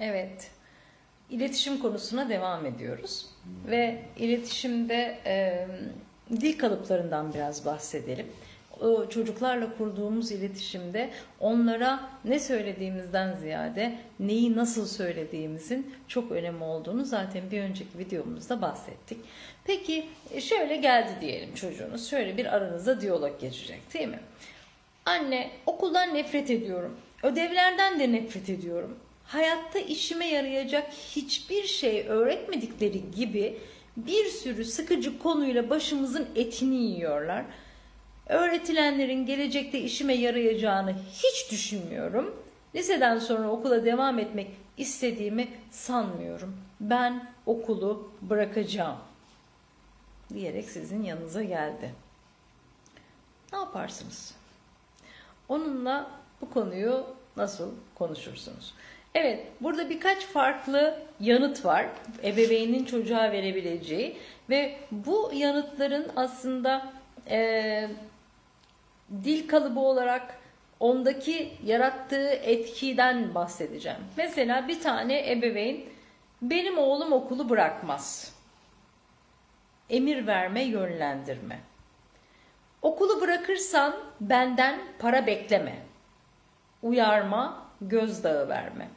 Evet. İletişim konusuna devam ediyoruz. Ve iletişimde e, dil kalıplarından biraz bahsedelim. O çocuklarla kurduğumuz iletişimde onlara ne söylediğimizden ziyade neyi nasıl söylediğimizin çok önemli olduğunu zaten bir önceki videomuzda bahsettik. Peki e, şöyle geldi diyelim çocuğunuz. Şöyle bir aranızda diyalog geçecek değil mi? Anne okuldan nefret ediyorum. Ödevlerden de nefret ediyorum. Hayatta işime yarayacak hiçbir şey öğretmedikleri gibi bir sürü sıkıcı konuyla başımızın etini yiyorlar. Öğretilenlerin gelecekte işime yarayacağını hiç düşünmüyorum. Liseden sonra okula devam etmek istediğimi sanmıyorum. Ben okulu bırakacağım diyerek sizin yanınıza geldi. Ne yaparsınız? Onunla bu konuyu nasıl konuşursunuz? Evet, burada birkaç farklı yanıt var. Ebeveynin çocuğa verebileceği ve bu yanıtların aslında e, dil kalıbı olarak ondaki yarattığı etkiden bahsedeceğim. Mesela bir tane ebeveyn benim oğlum okulu bırakmaz. Emir verme, yönlendirme. Okulu bırakırsan benden para bekleme. Uyarma, gözdağı verme.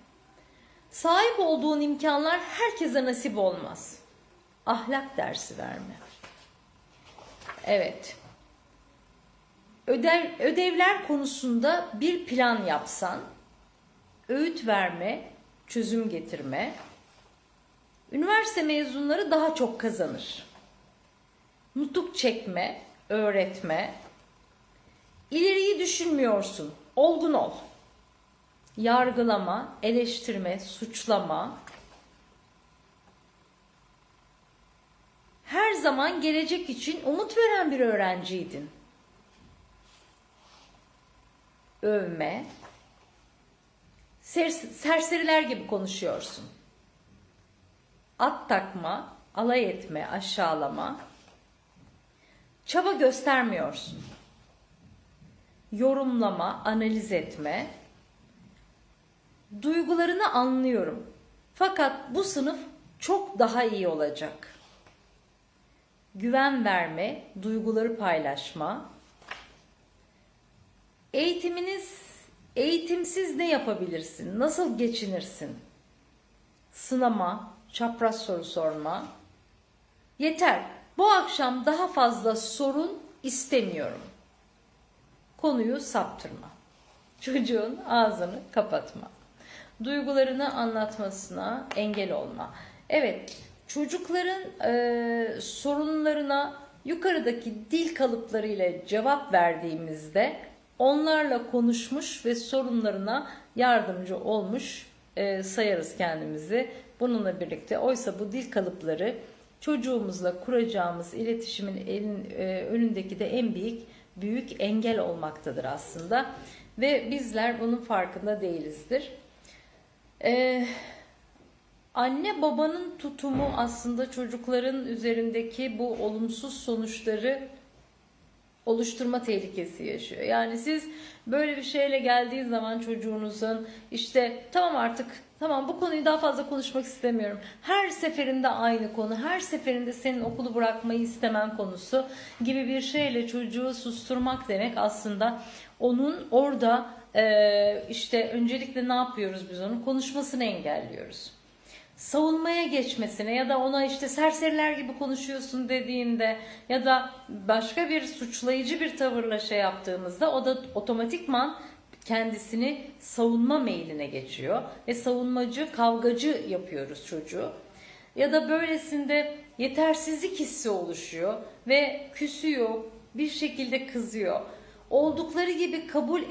Sahip olduğun imkanlar herkese nasip olmaz. Ahlak dersi verme. Evet. Ödev, ödevler konusunda bir plan yapsan, öğüt verme, çözüm getirme. Üniversite mezunları daha çok kazanır. Nutuk çekme, öğretme. İleriyi düşünmüyorsun, olgun ol. Yargılama, eleştirme, suçlama. Her zaman gelecek için umut veren bir öğrenciydin. Övme. Ser- serseriler gibi konuşuyorsun. At takma, alay etme, aşağılama. Çaba göstermiyorsun. Yorumlama, analiz etme. Duygularını anlıyorum. Fakat bu sınıf çok daha iyi olacak. Güven verme, duyguları paylaşma. Eğitiminiz eğitimsiz ne yapabilirsin? Nasıl geçinirsin? Sınama, çapraz soru sorma. Yeter. Bu akşam daha fazla sorun istemiyorum. Konuyu saptırma. Çocuğun ağzını kapatma. Duygularını anlatmasına engel olma. Evet, çocukların e, sorunlarına yukarıdaki dil kalıplarıyla cevap verdiğimizde onlarla konuşmuş ve sorunlarına yardımcı olmuş e, sayarız kendimizi. Bununla birlikte oysa bu dil kalıpları çocuğumuzla kuracağımız iletişimin elin, e, önündeki de en büyük büyük engel olmaktadır aslında ve bizler bunun farkında değilizdir. Ee, anne babanın tutumu aslında çocukların üzerindeki bu olumsuz sonuçları oluşturma tehlikesi yaşıyor. Yani siz böyle bir şeyle geldiği zaman çocuğunuzun işte tamam artık tamam bu konuyu daha fazla konuşmak istemiyorum. Her seferinde aynı konu, her seferinde senin okulu bırakmayı istemen konusu gibi bir şeyle çocuğu susturmak demek aslında onun orada işte öncelikle ne yapıyoruz biz onun konuşmasını engelliyoruz savunmaya geçmesine ya da ona işte serseriler gibi konuşuyorsun dediğinde ya da başka bir suçlayıcı bir tavırla şey yaptığımızda o da otomatikman kendisini savunma meyline geçiyor ve savunmacı, kavgacı yapıyoruz çocuğu. Ya da böylesinde yetersizlik hissi oluşuyor ve küsüyor, bir şekilde kızıyor. Oldukları gibi kabul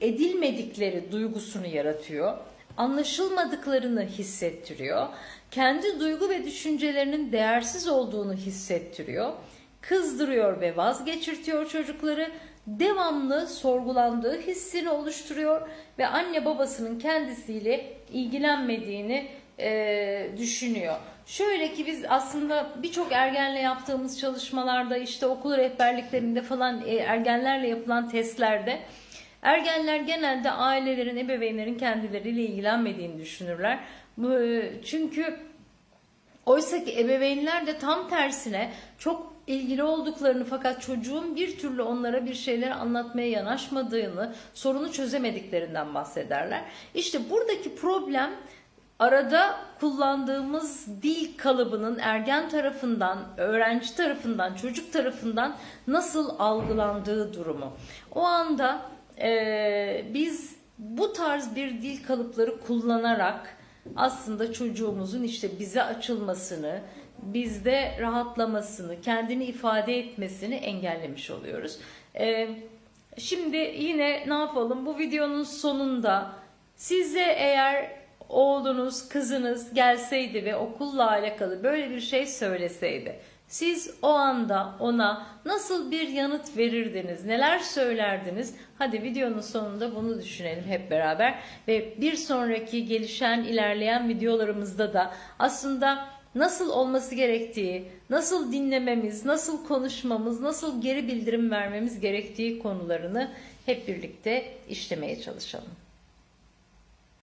edilmedikleri duygusunu yaratıyor anlaşılmadıklarını hissettiriyor. Kendi duygu ve düşüncelerinin değersiz olduğunu hissettiriyor. Kızdırıyor ve vazgeçirtiyor çocukları. Devamlı sorgulandığı hissini oluşturuyor ve anne babasının kendisiyle ilgilenmediğini e, düşünüyor. Şöyle ki biz aslında birçok ergenle yaptığımız çalışmalarda işte okul rehberliklerinde falan e, ergenlerle yapılan testlerde Ergenler genelde ailelerin, ebeveynlerin kendileriyle ilgilenmediğini düşünürler. Bu, çünkü Oysa ki ebeveynler de tam tersine çok ilgili olduklarını fakat çocuğun bir türlü onlara bir şeyler anlatmaya yanaşmadığını, sorunu çözemediklerinden bahsederler. İşte buradaki problem arada kullandığımız dil kalıbının ergen tarafından, öğrenci tarafından, çocuk tarafından nasıl algılandığı durumu. O anda eee, biz bu tarz bir dil kalıpları kullanarak aslında çocuğumuzun işte bize açılmasını, bizde rahatlamasını, kendini ifade etmesini engellemiş oluyoruz. Ee, şimdi yine ne yapalım? Bu videonun sonunda size eğer oğlunuz, kızınız gelseydi ve okulla alakalı böyle bir şey söyleseydi, siz o anda ona nasıl bir yanıt verirdiniz, neler söylerdiniz? Hadi videonun sonunda bunu düşünelim hep beraber ve bir sonraki gelişen, ilerleyen videolarımızda da aslında nasıl olması gerektiği, nasıl dinlememiz, nasıl konuşmamız, nasıl geri bildirim vermemiz gerektiği konularını hep birlikte işlemeye çalışalım.